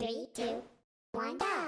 Three, two, one, go!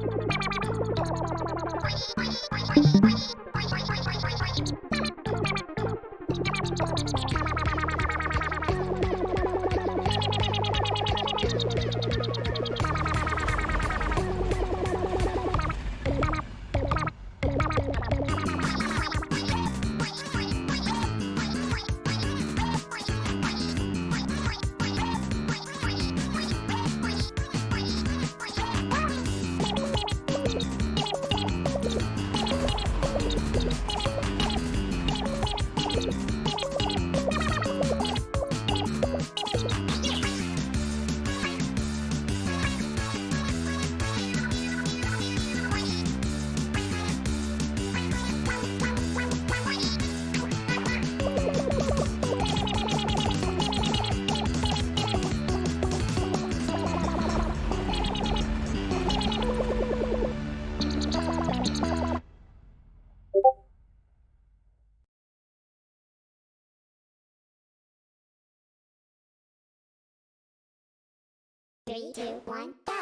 Three, two, one, go!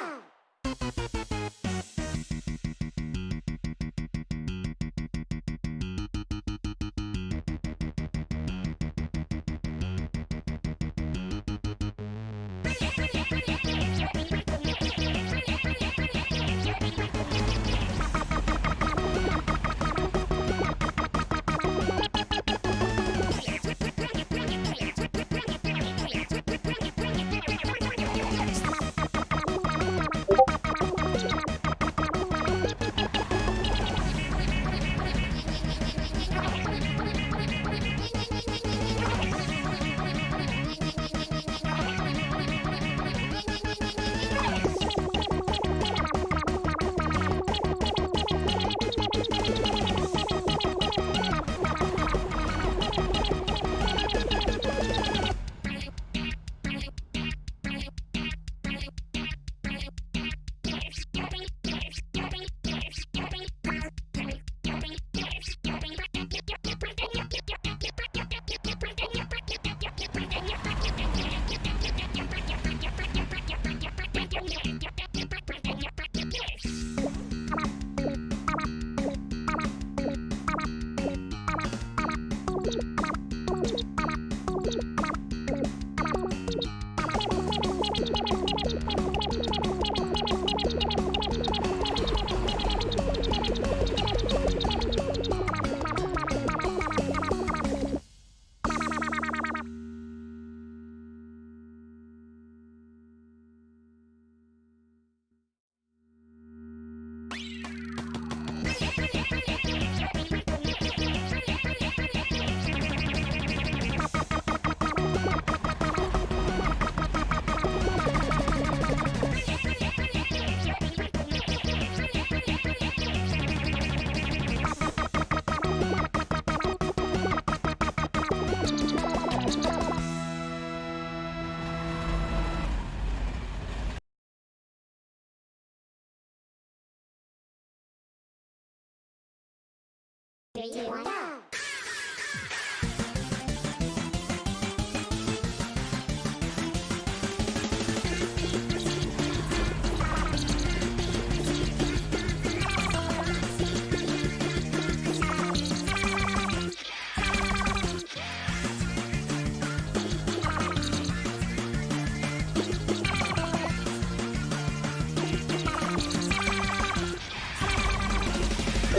言わ。な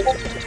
あ